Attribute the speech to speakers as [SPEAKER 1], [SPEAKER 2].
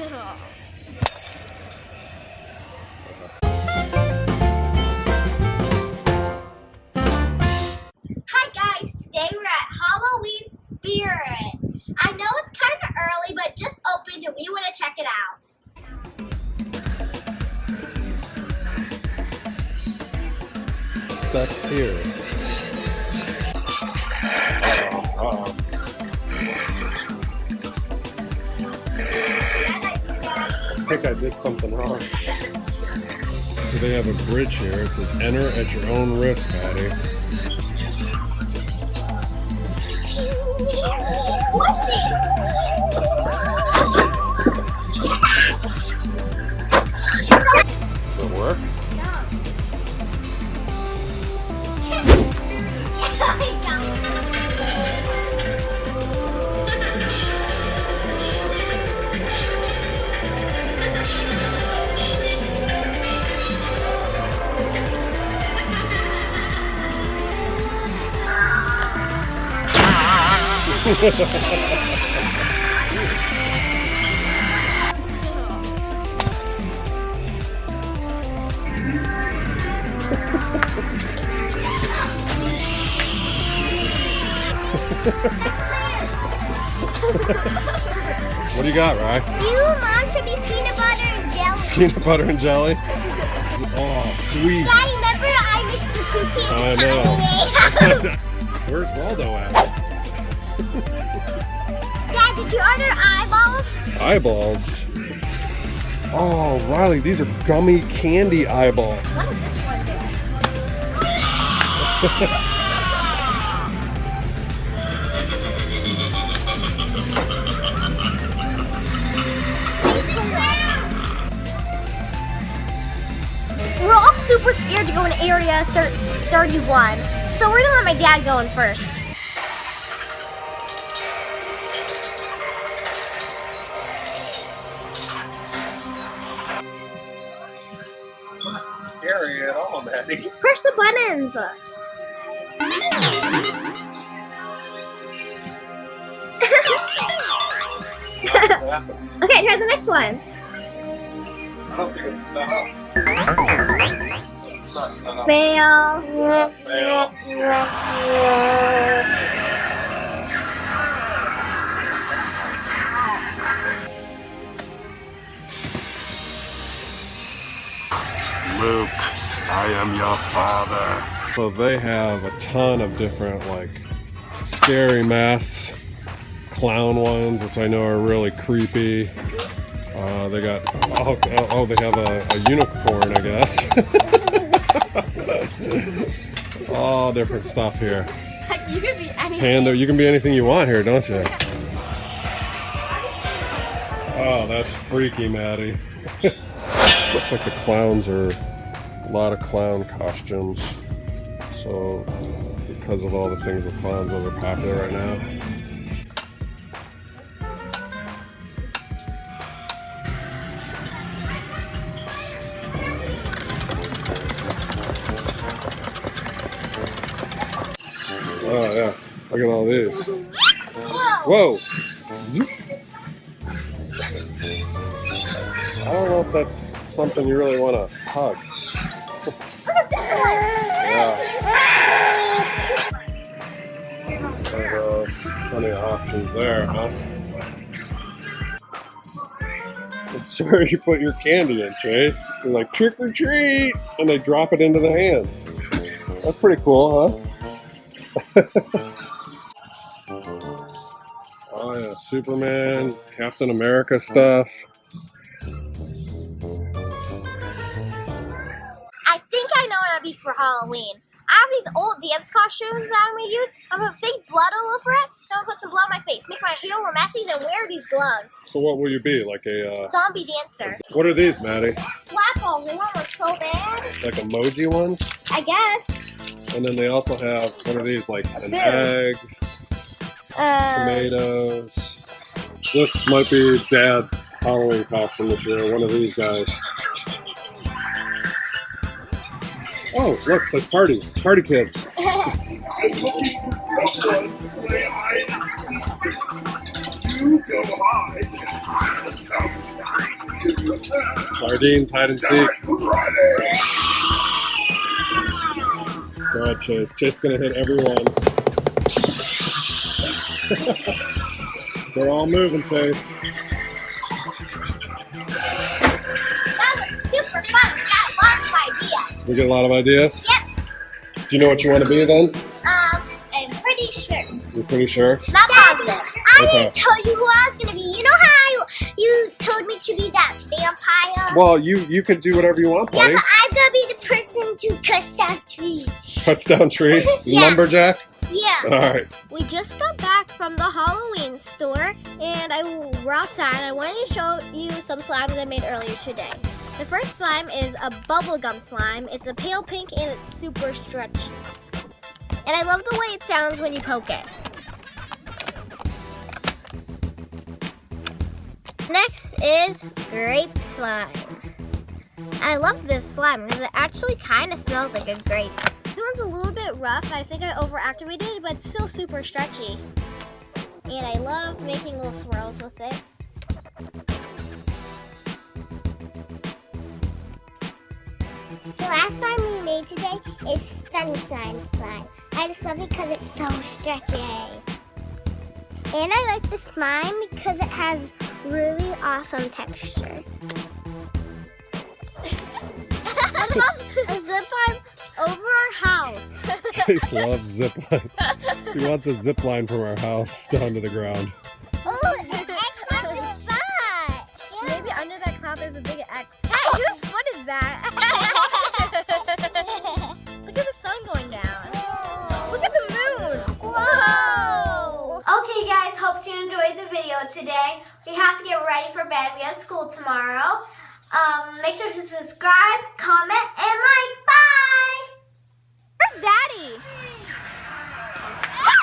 [SPEAKER 1] Hi guys, today we're at Halloween Spirit. I know it's kind of early, but just opened and we want to check it out.
[SPEAKER 2] Stuck here. Think I did something wrong. So they have a bridge here. It says enter at your own risk, Patty.
[SPEAKER 1] Squishy!
[SPEAKER 2] What do you got, Rye?
[SPEAKER 1] You, and Mom, should be peanut butter and jelly.
[SPEAKER 2] Peanut butter and jelly? Oh, sweet.
[SPEAKER 1] Daddy, remember I missed the cookie
[SPEAKER 2] I know. Where's Waldo at?
[SPEAKER 1] Dad, did you order eyeballs?
[SPEAKER 2] Eyeballs. Oh, Riley, these are gummy candy eyeballs.
[SPEAKER 1] What is this one? We're all super scared to go in area thir 31, so we're gonna let my dad go in first.
[SPEAKER 2] At all, Maddie.
[SPEAKER 1] Just push the buttons. Okay, try the next one.
[SPEAKER 2] I don't think it's set up. It's not set up.
[SPEAKER 1] Fail.
[SPEAKER 2] Fail.
[SPEAKER 3] Luke, I am your father.
[SPEAKER 2] So they have a ton of different like scary masks, clown ones, which I know are really creepy. Uh, they got oh, oh, oh, they have a, a unicorn, I guess. All different stuff here.
[SPEAKER 1] You could be anything.
[SPEAKER 2] Panda, you can be anything you want here, don't you? Oh, that's freaky, Maddie. Looks like the clowns are a lot of clown costumes. So, because of all the things with clowns that are popular right now. Oh yeah, look at all these. Whoa! I don't know if that's something you really want to hug. Plenty of options there, huh? It's where you put your candy in, Chase. You're like, trick or treat! And they drop it into the hand. That's pretty cool, huh? Oh yeah, Superman, Captain America stuff.
[SPEAKER 1] I think I know what I'll be for Halloween. I have these old dance costumes that I'm gonna use. I'm gonna fake blood all over it. Then I'm gonna put some blood on my face, make my hair real messy, then wear these gloves.
[SPEAKER 2] So what will you be? Like a uh,
[SPEAKER 1] Zombie dancer.
[SPEAKER 2] what are these, Maddie?
[SPEAKER 1] Slap balls, they want look so bad.
[SPEAKER 2] Like emoji ones?
[SPEAKER 1] I guess.
[SPEAKER 2] And then they also have what are these? Like an egg,
[SPEAKER 1] Uh,
[SPEAKER 2] tomatoes. This might be Dad's Halloween costume this year. One of these guys. Oh, look, says party. Party kids. Sardines hide and seek. Go ahead, Chase. Chase gonna hit everyone. They're all moving, Chase.
[SPEAKER 1] Ideas.
[SPEAKER 2] We get a lot of ideas.
[SPEAKER 1] Yep.
[SPEAKER 2] Do you know what you want to be then?
[SPEAKER 1] Um, I'm pretty sure.
[SPEAKER 2] You're pretty sure.
[SPEAKER 1] Not positive. I
[SPEAKER 2] Okay.
[SPEAKER 1] didn't tell you who I was gonna be. You know how you told me to be that vampire?
[SPEAKER 2] Well, you you can do whatever you want,
[SPEAKER 1] yeah, but I'm gonna be the person to cut down trees.
[SPEAKER 2] Cuts down trees.
[SPEAKER 1] Yeah.
[SPEAKER 2] Lumberjack.
[SPEAKER 1] Yeah.
[SPEAKER 2] All right.
[SPEAKER 1] We just got back from the Halloween store and I we're outside and I wanted to show you some slimes I made earlier today. The first slime is a bubblegum slime. It's a pale pink and it's super stretchy. And I love the way it sounds when you poke it. Next is grape slime. I love this slime because it actually kind of smells like a grape. This one's a little bit rough. I think I overactivated, it, but it's still super stretchy. And I love making little swirls with it.
[SPEAKER 4] The last slime we made today is sunshine slime. I just love it because it's so stretchy. And I like the slime because it has really awesome texture.
[SPEAKER 1] I love a zip line over our house.
[SPEAKER 2] Chase loves zip lines. He wants a zip line from our house down to the ground.
[SPEAKER 4] Oh, X on the spot!
[SPEAKER 1] Maybe under that cloud there's a big X. Hey, whose foot is that? You enjoyed the video today. We have to get ready for bed. We have school tomorrow. Um, make sure to subscribe, comment, and like.